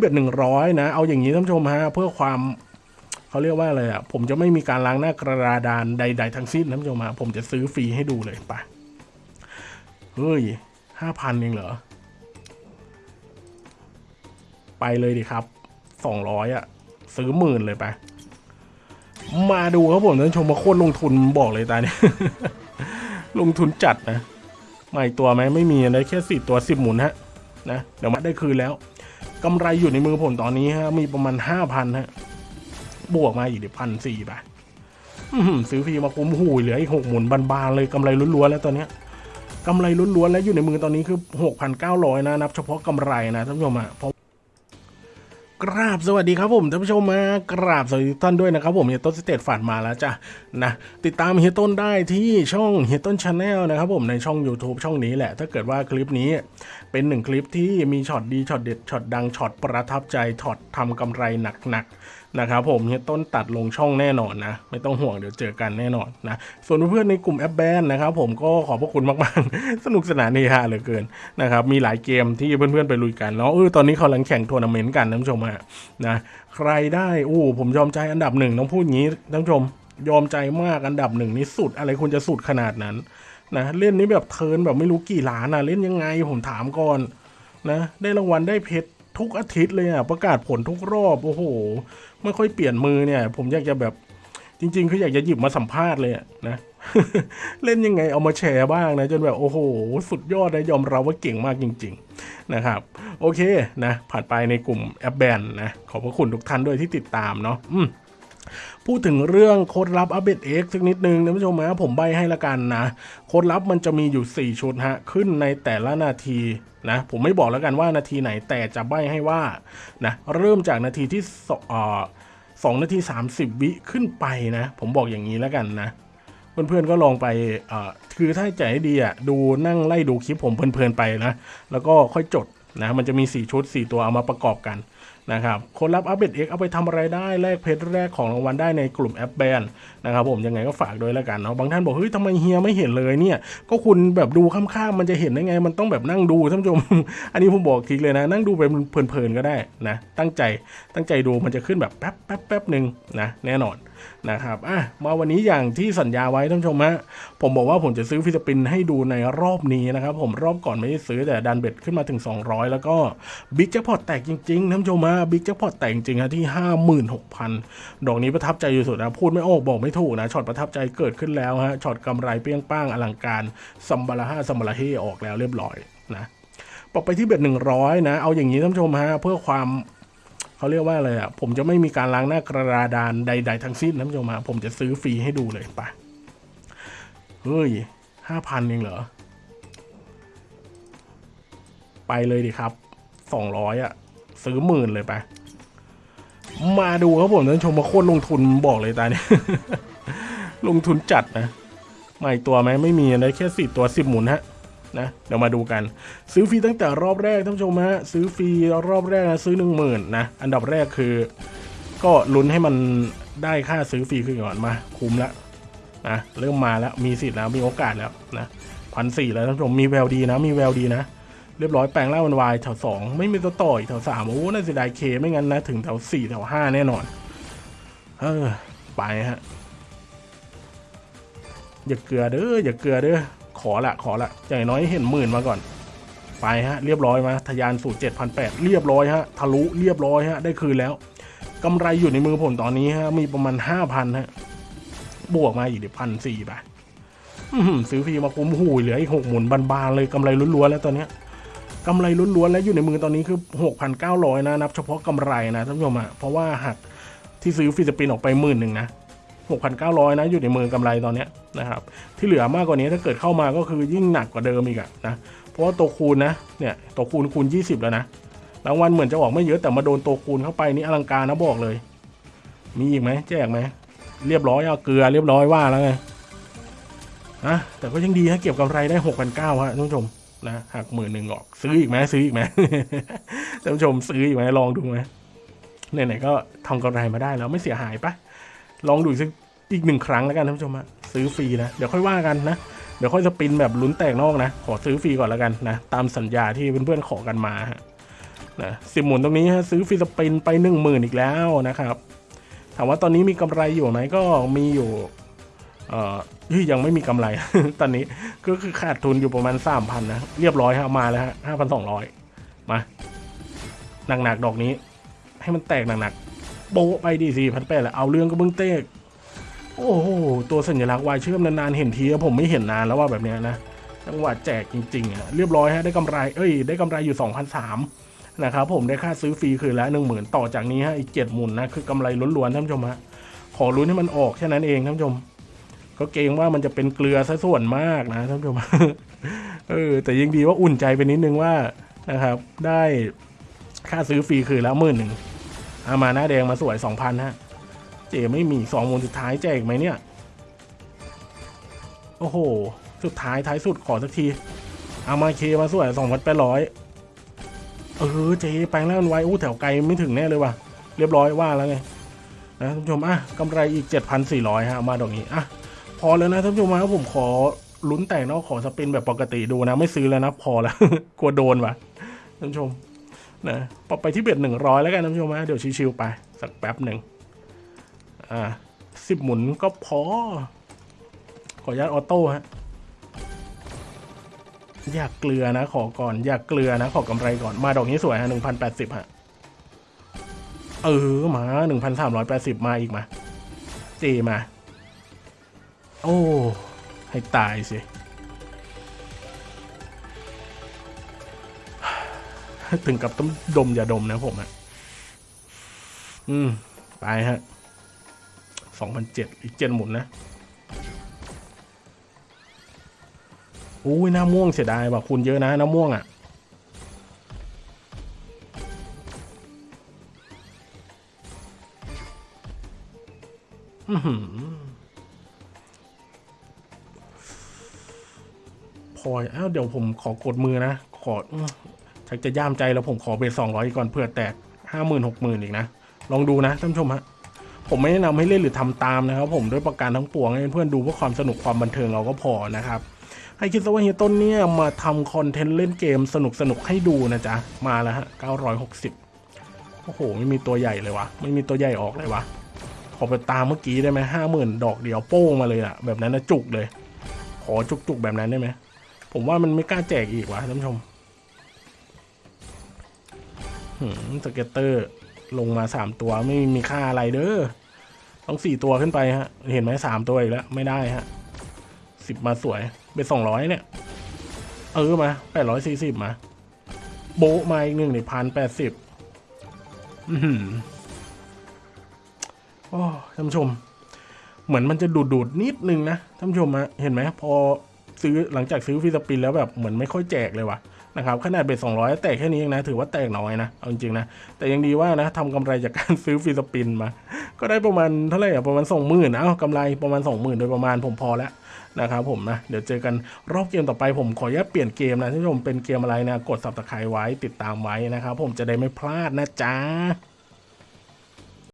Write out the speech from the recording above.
เบ็ดหนึ่งร้อยนะ เอาอย่างนี้ท่านผู้ชมฮะเพื่อความเขาเรียกว่าอะไรอะ ผมจะไม่มีการล้างหน้ากระดานใด ๆ ทั้งสิ้นท่านผู้ชมฮะผมจะซื้อฟรีให้ดูเลยไปเฮ้ยห้าพันเองเหรอ ไปเลยดิครับสองร้อยอะ ซื้อหมื่นเลยไป มาดูครับผมท่านผู้ชมมาโคตรลงทุนบอกเลยตาเนี่ยลงทุนจัดนะไม่ตัวไหมไม่มีอะไรแค่สี่ตัวสิบหมุนฮะนะเดี๋ยวมาได้คืนแล้ว กำไรอยู่ในมือผมตอนนี้ฮะมีประมาณห้าพันฮะ บวกมาอีกเดี๋ยวพันสี่ไปซื้อฟรีมาคุ้มหูเหลืออีกหกหมุนบานๆเลยกำไรล้วนๆแล้วตอนเนี้ยกำไรล้วนๆแล้วอยู่ในมือตอนนี้คือหกพันเก้าร้อยนะ นับเฉพาะกำไรนะท่านผู้ชมอะ กราบสวัสดีครับผมท่านผู้ชมมากราบสวัสดีท่านด้วยนะครับผมเฮียต้นสเตตฝันมาแล้วจ้ะนะติดตามเฮียต้นได้ที่ช่องเฮียต้น Channel นะครับผมในช่อง YouTube ช่องนี้แหละ ถ้าเกิดว่าคลิปนี้เป็นหนึ่งคลิปที่มีช็อตดีช็อตเด็ดช็อตดังช็อตประทับใจช็อตทำกำไรหนักๆ นะครับผมเฮียต้นตัดลงช่องแน่นอนนะ ไม่ต้องห่วงเดี๋ยวเจอกันแน่นอนนะ ส่วนเพื่อนในกลุ่มแอปแบนนะครับผมก็ขอบพระคุณมากๆ สนุกสนานเฮฮาเหลือเกินนะครับมีหลายเกมที่เพื่อนๆไปลุยกันแล้วเออตอนนี้เขากำลังแข่งทัวร์นาเมนต์กันท่านผู้ชมฮะนะใครได้โอ้ผมยอมใจอันดับหนึ่งต้องพูดอย่างนี้ท่านผู้ชมยอมใจมากอันดับหนึ่งนี่สุดอะไรคุณจะสุดขนาดนั้นนะเล่นนี้แบบเทินแบบไม่รู้กี่ล้านอะเล่นยังไงผมถามก่อนนะได้รางวัลได้เพชรทุกอาทิตย์เลยอะประกาศผลทุกรอบ โอ้โห ไม่ค่อยเปลี่ยนมือเนี่ย ผมอยากจะแบบจริงๆคืออยากจะหยิบมาสัมภาษณ์เลยนะ เล่นยังไงเอามาแชร์บ้างนะ จนแบบโอ้โห สุดยอดนะยอมรับว่าเก่งมากจริง ๆ นะครับ โอเคนะ ผ่านไปในกลุ่มแอปแบนนะ ขอบพระคุณทุกท่านด้วยที่ติดตามเนาะอืม พูดถึงเรื่องโค้ดลับอัปเดตเอ็กสักนิดนึงนะผู้ชมนะผมใบให้ละกันนะ โค้ดลับมันจะมีอยู่ 4 ชุดฮะ ขึ้นในแต่ละนาทีนะ ผมไม่บอกแล้วกันว่านาทีไหนแต่จะใบให้ว่านะเริ่มจากนาทีที่สอสองนาที 30 วิขึ้นไปนะ ผมบอกอย่างนี้แล้วกันนะเพื่อนๆก็ลองไปคือถ้าใจดีอะดูนั่งไล่ดูคลิปผมเพลินๆไปนะ แล้วก็ค่อยจดนะ มันจะมี 4 ชุด 4 ตัวเอามาประกอบกัน นะครับคนรับอัปเดต X เอาไปทำอะไรได้แลกเพชรแรกของรางวัลได้ในกลุ่มแอปแบนนะครับผมยังไงก็ฝากด้วยแล้วกันเนาะบางท่านบอกเฮ้ยทำไมเฮียไม่เห็นเลยเนี่ย ก็คุณแบบดูข้ามๆมันจะเห็นได้ไง มันต้องแบบนั่งดูท่านผู้ชม อันนี้ผมบอกทีเลยนะ นั่งดูไปเพลินๆก็ได้นะ ตั้งใจตั้งใจดูมันจะขึ้นแบบแป๊บแป๊บแป๊บหนึ่งนะแน่นอน นะครับอะมาวันนี้อย่างที่สัญญาไว้ท่านผู้ชมฮะผมบอกว่าผมจะซื้อ free spin ให้ดูในรอบนี้นะครับ ผมรอบก่อนไม่ได้ซื้อแต่ดัน bet ขึ้นมาถึง 200 แล้วก็big jackpot แตกจริงๆท่านผู้ชมฮะ big jackpot แตกจริงฮะที่ 56,000 ดอกนี้ประทับใจอยู่สุดนะพูดไม่ออกบอกไม่ถูกนะช็อตประทับใจเกิดขึ้นแล้วฮะช็อตกำไรเปรี้ยงป้างอลังการซัมบาราฮาซัมบาราเฮออกแล้วเรียบร้อยนะปรับไปที่ bet 100 นะ เอาอย่างนี้ท่านผู้ชมฮะเพื่อความ เขาเรียกว่าอะไรอะ ผมจะไม่มีการล้างหน้ากระดานใด ๆ ทั้งสิ้นนะผู้ชมฮะผมจะซื้อฟรีให้ดูเลยไปเฮ้ยห้าพันเองเหรอ ไปเลยดิครับสองร้อยอะ ซื้อหมื่นเลยไป มาดูครับผมท่านชมมาโคตรลงทุนบอกเลยตาเนี่ยลงทุนจัดนะไม่ตัวไหมไม่มีอะไรแค่สี่ตัวสิบหมุนฮะ นะ เดี๋ยวมาดูกัน ซื้อฟรีตั้งแต่รอบแรกท่านผู้ชมฮะซื้อฟรีรอบแรกนะซื้อหนึ่งหมื่นนะอันดับแรกคือ ก็ลุ้นให้มันได้ค่าซื้อฟรีขึ้นก่อนมา คุ้มแล้วนะเริ่มมาแล้วมีสิทธิ์แล้วมีโอกาสแล้วนะพันสี่แล้วท่านผู้ชมมีแววดีนะมีแววดีนะเรียบร้อยแปลงร่างเป็นวายแถวสองไม่มีตัวต่ออีกแถวสามโอ้น่าเสียดายเคไม่งั้นนะถึงแถวสี่แถวห้าแน่นอน เออ ไปฮะอย่าเกลือเด้ออย่าเกลือเด้อ ขอละขอละอย่างน้อยเห็นหมื่นมาก่อน ไปฮะ เรียบร้อยมาทะยานสู่เจ็ดพันแปดเรียบร้อยฮะ ทะลุเรียบร้อยฮะ ได้คืนแล้วกำไรอยู่ในมือผมตอนนี้ฮะ มีประมาณห้าพันฮะ บวกมาอีกเดี๋ยวพันสี่ไปอื้อหือซื้อฟรีมาคุ้มหูเหลืออีกหกหมุนบานๆเลยกำไรล้วนๆแล้วตอนเนี้ยกำไรล้วนๆแล้วอยู่ในมือตอนนี้คือหกพันเก้าร้อยนะ นับเฉพาะกำไรนะท่านผู้ชมอะเพราะว่าหักที่ซื้อ free spin ออกไปหมื่นหนึ่งนะ 6,900 นะ อยู่ในมือกำไรตอนนี้นะครับ ที่เหลือมากกว่านี้ถ้าเกิดเข้ามาก็คือยิ่งหนักกว่าเดิมอีกอะนะ เพราะว่าตัวคูณนะ เนี่ยตัวคูณคูณ 20 แล้วนะ รางวัลเหมือนจะออกไม่เยอะแต่มาโดนตัวคูณเข้าไปนี่อลังการนะบอกเลย มีอีกไหมแจกไหม เรียบร้อยเอาเกลือเรียบร้อยว่าแล้วไงนะแต่ก็ยังดีฮะเก็บกำไรได้6,900ฮะท่านผู้ชมนะหักหมื่นหนึ่งออก ซื้ออีกไหมซื้ออีกไหมท่านผู้ชมซื้ออีกไหมลองดูไหมไหนๆก็ทำกำไรมาได้แล้วไม่เสียหายปะ ลองดูสักอีกหนึ่งครั้งแล้วกันท่านผู้ชมฮะซื้อฟรีนะเดี๋ยวค่อยว่ากันนะเดี๋ยวค่อยสปินแบบลุ้นแตกนอกนะ ขอซื้อฟรีก่อนแล้วกันนะ ตามสัญญาที่เพื่อนๆขอกันมาฮะนะสิบหมุนตรงนี้ฮะซื้อฟิสปินไปหนึ่งหมื่นอีกแล้วนะครับ ถามว่าตอนนี้มีกำไรอยู่ไหมก็มีอยู่เอ่อยังไม่มีกำไร ตอนนี้ก็คือขาดทุนอยู่ประมาณสามพันนะเรียบร้อยฮะมาแล้วฮะห้าพันสองร้อยมาหนักๆดอกนี้ ให้มันแตกหนักๆ โบะไปดีสี่พันแปดแหล้วเอาเรื่องก็เบิ้งเตกโอ้โห ตัวสัญลักษณ์วายเชื่อมนานๆเห็นทีผมไม่เห็นนานแล้วว่าแบบเนี้ยนะจังหวะแจกจริงๆอะเรียบร้อยฮะได้กำไรเอ้ยได้กำไรอยู่ 2,003นะครับผมได้ค่าซื้อฟรีคืนละ10,000 ต่อจากนี้ฮะอีก7หมุนนะคือกำไรล้วนๆท่านผู้ชมฮะขอรุ้นให้มันออกแค่นั้นเองท่านผู้ชม ก็เกรงว่ามันจะเป็นเกลือซะส่วนมากนะท่านผู้ชมเออแต่ยังดีว่าอุ่นใจไปนิดนึงว่านะครับได้ค่าซื้อฟรีคืนละหมื่นหนึ่ง อามาหน้าแดงมาสวย2,000ฮะ เจไม่มีสองมุนสุดท้ายแจกไหมเนี่ย โอ้โห สุดท้ายท้ายสุดขอสักทีเอามาเคมาสวยสองพันแปดร้อยเออเจแปลงแล้วันไว้อู้แถวไกลไม่ถึงแน่เลยว่ะ เรียบร้อยว่าแล้วไงนะท่านผู้ชมอะกำไรอีกเจ็ดพันสี่ร้อยฮะมาดอกนี้อะพอแล้วนะท่านผู้ชมครับผมขอลุ้นแต่งนอกขอสปินแบบปกติดูนะ ไม่ซื้อแล้วนะพอแล้วกลัวโดนว่ะท่านผู้ชม นะปรับไปที่เบ็ดหนึ่งร้อยแล้วกันท่านผู้ชมนะเดี๋ยวชิวๆไป สักแป๊บหนึ่งอ่าสิบหมุนก็พอ ขออนุญาตออโต้ฮะอยากเกลือนะ ขอก่อน อยากเกลือนะ ขอกำไรก่อนมาดอกนี้สวยฮะหนึ่งพันแปดสิบฮะเออมาหนึ่งพันสามร้อยแปดสิบมาอีกมาเจมา โอ้ ให้ตายสิ ถึงกับต้องดมอย่าดมนะผมอะอืม ไปฮะสองพันเจ็ดอีกเจ็ดหมุนนะอุ้ยหน้าม่วงเสียดายว่ะคุณเยอะนะหน้าม่วงอะ อือหือพออ้าวเดี๋ยวผมขอกดมือนะ ขอ ชักจะย่ามใจแล้วผมขอเบสสองร้อยก่อนเพื่อแตกห้าหมื่นหกหมื่นอีกนะ ลองดูนะท่านผู้ชมฮะผมไม่แนะนำให้เล่นหรือทำตามนะครับผมด้วยประการทั้งปวงให้เพื่อนๆดูเพื่อความสนุกความบันเทิงเราก็พอนะครับให้คิดซะว่าเฮียต้นเนี่ยมาทำคอนเทนต์เล่นเกมสนุกสนุกๆให้ดูนะจ๊ะ มาแล้วฮะ 960 โอ้โห ไม่มีตัวใหญ่เลยวะไม่มีตัวใหญ่ออกเลยวะขอไปตามเมื่อกี้ได้ไหมห้าหมื่นดอกเดียวโป้งมาเลยอะแบบนั้นนะจุกเลย ขอจุกๆแบบนั้นได้ไหม ผมว่ามันไม่กล้าแจกอีกวะท่านผู้ชม สเก็ตเตอร์ลงมาสามตัวไม่มีค่าอะไรเด้อต้องสี่ตัวขึ้นไปฮะ เห็นไหมสามตัวอีกแล้ว ไม่ได้ฮะสิบมาสวยเป็นสองร้อยเนี่ย เออมาแปดร้อยสี่สิบมา โบมาอีกหนึ่งในพันแปดสิบอือโอ้ท่านผู้ชม เหมือนมันจะดูดดูดๆนิดนึงนะท่านผู้ชมฮะเห็นไหมพอซื้อหลังจากซื้อ free spin แล้วแบบเหมือนไม่ค่อยแจกเลยว่ะ นะครับขนาด bet สองร้อยแตกแค่นี้เองนะ ถือว่าแตกน้อยนะเอาจริงๆนะ แต่ยังดีว่านะทำกำไรจากการซื้อ free spin มา ก็ได้ประมาณเท่าไหร่อะประมาณสองหมื่นเอากำไรประมาณสองหมื่นโดยประมาณผมพอแล้วนะครับผมนะ เดี๋ยวเจอกันรอบเกมต่อไปผมขออนุญาตเปลี่ยนเกมนะท่านผู้ชมเป็นเกมอะไรนะ กด subscribe ไว้ติดตามไว้นะครับผมจะได้ไม่พลาดนะจ๊ะ